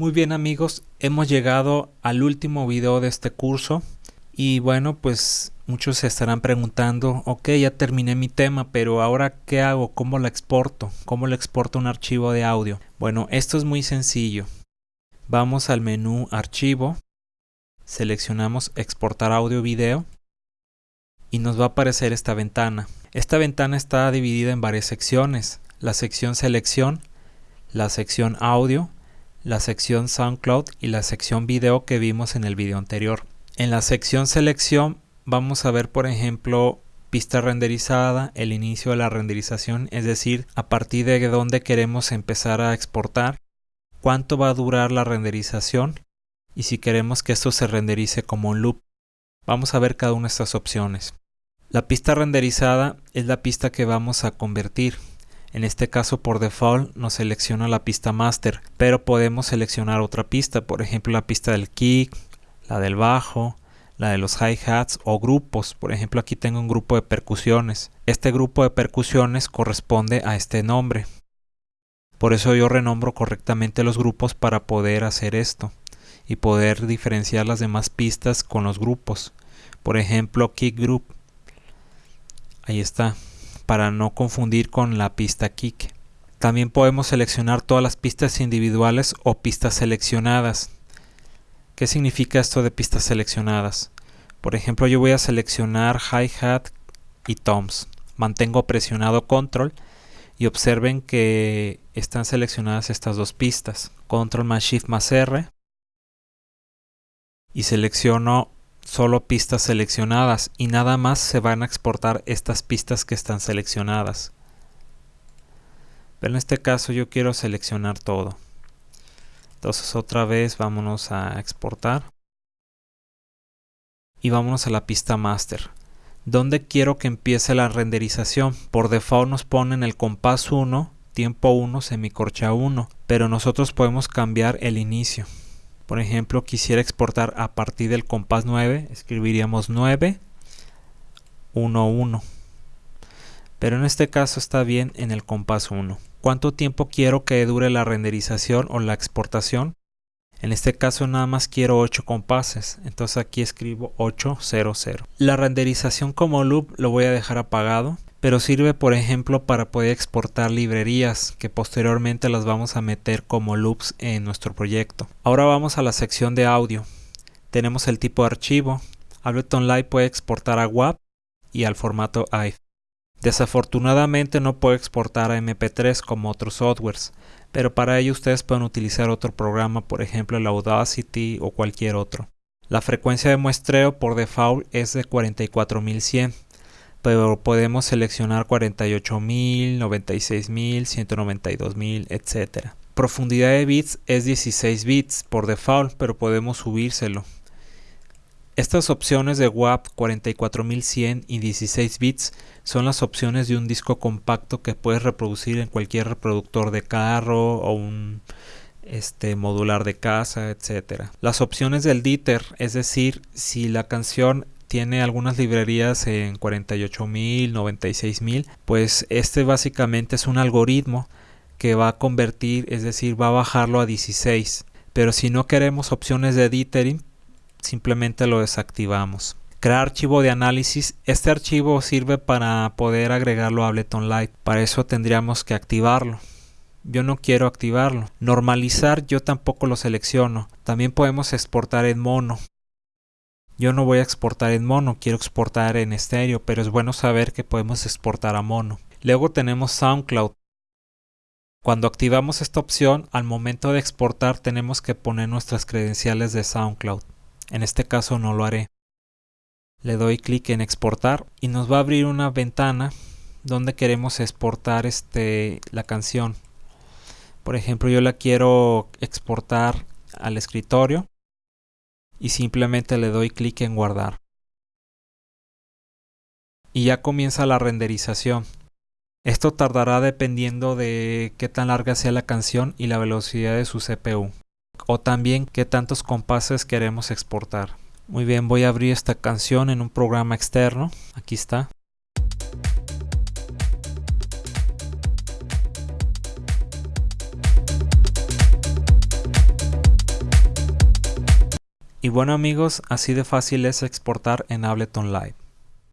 Muy bien amigos, hemos llegado al último video de este curso y bueno pues muchos se estarán preguntando, ok ya terminé mi tema pero ahora qué hago, cómo lo exporto, cómo le exporto un archivo de audio. Bueno esto es muy sencillo, vamos al menú archivo, seleccionamos exportar audio video y nos va a aparecer esta ventana. Esta ventana está dividida en varias secciones, la sección selección, la sección audio, la sección SoundCloud y la sección video que vimos en el video anterior. En la sección selección vamos a ver por ejemplo pista renderizada, el inicio de la renderización, es decir, a partir de dónde queremos empezar a exportar, cuánto va a durar la renderización y si queremos que esto se renderice como un loop. Vamos a ver cada una de estas opciones. La pista renderizada es la pista que vamos a convertir. En este caso por default nos selecciona la pista master, pero podemos seleccionar otra pista, por ejemplo la pista del kick, la del bajo, la de los hi-hats o grupos. Por ejemplo aquí tengo un grupo de percusiones. Este grupo de percusiones corresponde a este nombre. Por eso yo renombro correctamente los grupos para poder hacer esto y poder diferenciar las demás pistas con los grupos. Por ejemplo kick group. Ahí está para no confundir con la pista kick. También podemos seleccionar todas las pistas individuales o pistas seleccionadas. ¿Qué significa esto de pistas seleccionadas? Por ejemplo, yo voy a seleccionar hi-hat y toms. Mantengo presionado control y observen que están seleccionadas estas dos pistas. Control más shift más R y selecciono solo pistas seleccionadas y nada más se van a exportar estas pistas que están seleccionadas. Pero en este caso yo quiero seleccionar todo. Entonces otra vez vámonos a exportar. Y vámonos a la pista master. ¿Dónde quiero que empiece la renderización? Por default nos ponen el compás 1, tiempo 1, semicorcha 1. Pero nosotros podemos cambiar el inicio por ejemplo quisiera exportar a partir del compás 9 escribiríamos 9 1 1 pero en este caso está bien en el compás 1 cuánto tiempo quiero que dure la renderización o la exportación en este caso nada más quiero 8 compases, entonces aquí escribo 800. La renderización como loop lo voy a dejar apagado pero sirve por ejemplo para poder exportar librerías que posteriormente las vamos a meter como loops en nuestro proyecto. Ahora vamos a la sección de audio. Tenemos el tipo de archivo. Ableton Live puede exportar a WAV y al formato AIF. Desafortunadamente no puede exportar a MP3 como otros softwares, pero para ello ustedes pueden utilizar otro programa, por ejemplo el Audacity o cualquier otro. La frecuencia de muestreo por default es de 44100 pero podemos seleccionar 48.000, 96.000, 192.000, etc. Profundidad de bits es 16 bits por default, pero podemos subírselo. Estas opciones de WAP 44100 y 16 bits son las opciones de un disco compacto que puedes reproducir en cualquier reproductor de carro o un este modular de casa, etc. Las opciones del DITER, es decir, si la canción tiene algunas librerías en 48.000, 96.000, pues este básicamente es un algoritmo que va a convertir, es decir, va a bajarlo a 16. Pero si no queremos opciones de dithering, simplemente lo desactivamos. Crear archivo de análisis. Este archivo sirve para poder agregarlo a Ableton Live. Para eso tendríamos que activarlo. Yo no quiero activarlo. Normalizar yo tampoco lo selecciono. También podemos exportar en mono. Yo no voy a exportar en mono, quiero exportar en estéreo, pero es bueno saber que podemos exportar a mono. Luego tenemos SoundCloud. Cuando activamos esta opción, al momento de exportar tenemos que poner nuestras credenciales de SoundCloud. En este caso no lo haré. Le doy clic en exportar y nos va a abrir una ventana donde queremos exportar este, la canción. Por ejemplo, yo la quiero exportar al escritorio y simplemente le doy clic en guardar. Y ya comienza la renderización. Esto tardará dependiendo de qué tan larga sea la canción y la velocidad de su CPU. O también qué tantos compases queremos exportar. Muy bien, voy a abrir esta canción en un programa externo. Aquí está. Y bueno amigos, así de fácil es exportar en Ableton Live.